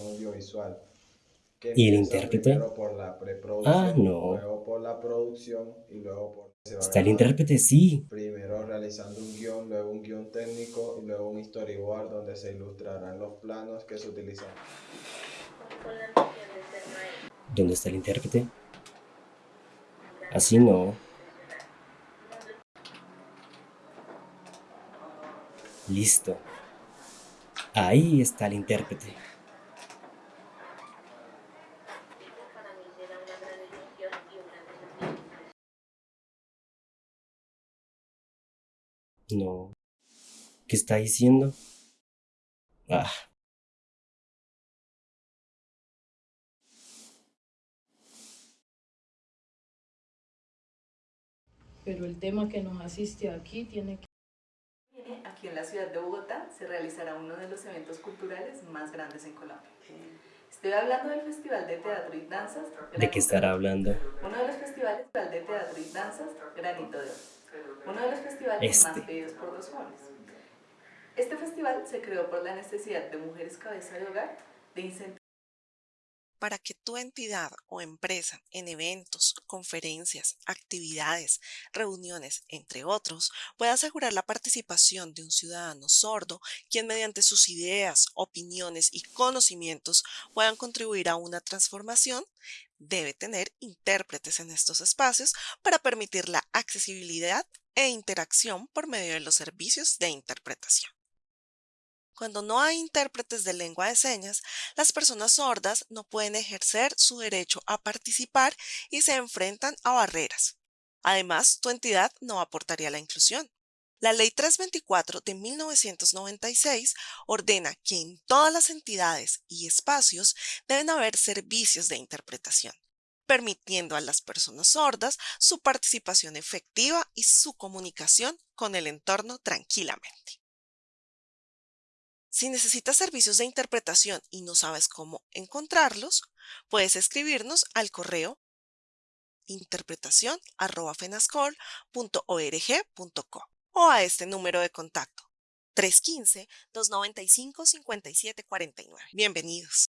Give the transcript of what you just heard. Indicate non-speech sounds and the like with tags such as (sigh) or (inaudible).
audiovisual. que ¿Y el intérprete? Por la Ah, no. luego por la producción y luego por... Está el intérprete, sí. Primero realizando un guion, luego un guion técnico y luego un storyboard donde se ilustrarán los planos que se utilizan. ¿Dónde está el intérprete? Así no. Listo. Ahí está el intérprete. No. ¿Qué está diciendo? Ah. Pero el tema que nos asiste aquí tiene que... (laughs) Aquí en la ciudad de Bogotá se realizará uno de los eventos culturales más grandes en Colombia. Estoy hablando del Festival de Teatro y Danzas. ¿De qué estará hablando? Uno de los festivales de teatro y danzas, Granito de Oro. Uno de los festivales Este. más pedidos por los jóvenes. Este festival se creó por la necesidad de mujeres cabeza de hogar de incentivar para que tu entidad o empresa en eventos, conferencias, actividades, reuniones, entre otros, pueda asegurar la participación de un ciudadano sordo, quien mediante sus ideas, opiniones y conocimientos puedan contribuir a una transformación, debe tener intérpretes en estos espacios para permitir la accesibilidad e interacción por medio de los servicios de interpretación. Cuando no hay intérpretes de lengua de señas, las personas sordas no pueden ejercer su derecho a participar y se enfrentan a barreras. Además, tu entidad no aportaría la inclusión. La Ley 324 de 1996 ordena que en todas las entidades y espacios deben haber servicios de interpretación, permitiendo a las personas sordas su participación efectiva y su comunicación con el entorno tranquilamente. Si necesitas servicios de interpretación y no sabes cómo encontrarlos, puedes escribirnos al correo interpretación.fenascol.org.co o a este número de contacto 315-295-5749. Bienvenidos.